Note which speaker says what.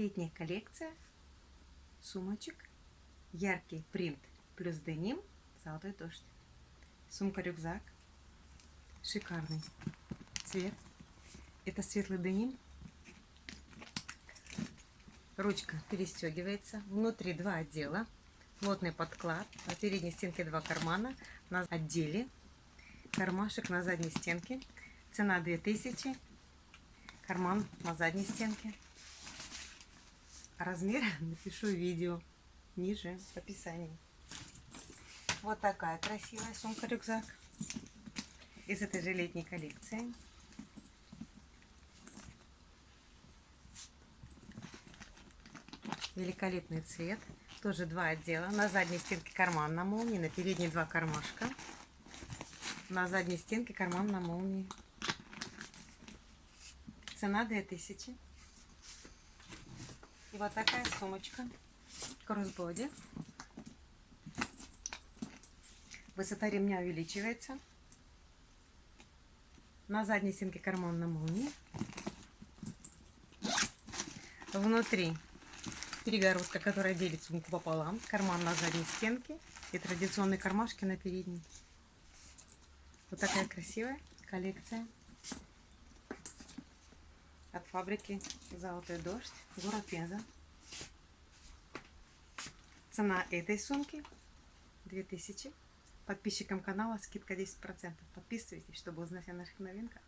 Speaker 1: Летняя коллекция сумочек. Яркий принт плюс деним. Золотой дождь. Сумка-рюкзак. Шикарный цвет. Это светлый деним. Ручка перестегивается. Внутри два отдела. Плотный подклад. На передней стенке два кармана. На отделе кармашек на задней стенке. Цена 2000. Карман на задней стенке. Размер напишу видео ниже в описании. Вот такая красивая сумка-рюкзак из этой же летней коллекции. Великолепный цвет. Тоже два отдела. На задней стенке карман на молнии, на передней два кармашка. На задней стенке карман на молнии. Цена 2000. Вот такая сумочка. Кроссбоди. Высота ремня увеличивается. На задней стенке карман на молнии. Внутри перегородка, которая делит сумку пополам. Карман на задней стенке и традиционные кармашки на передней. Вот такая красивая коллекция от фабрики Золотой дождь, город Пенза. Цена этой сумки 2000. Подписчикам канала скидка 10%. Подписывайтесь, чтобы узнать о наших новинках.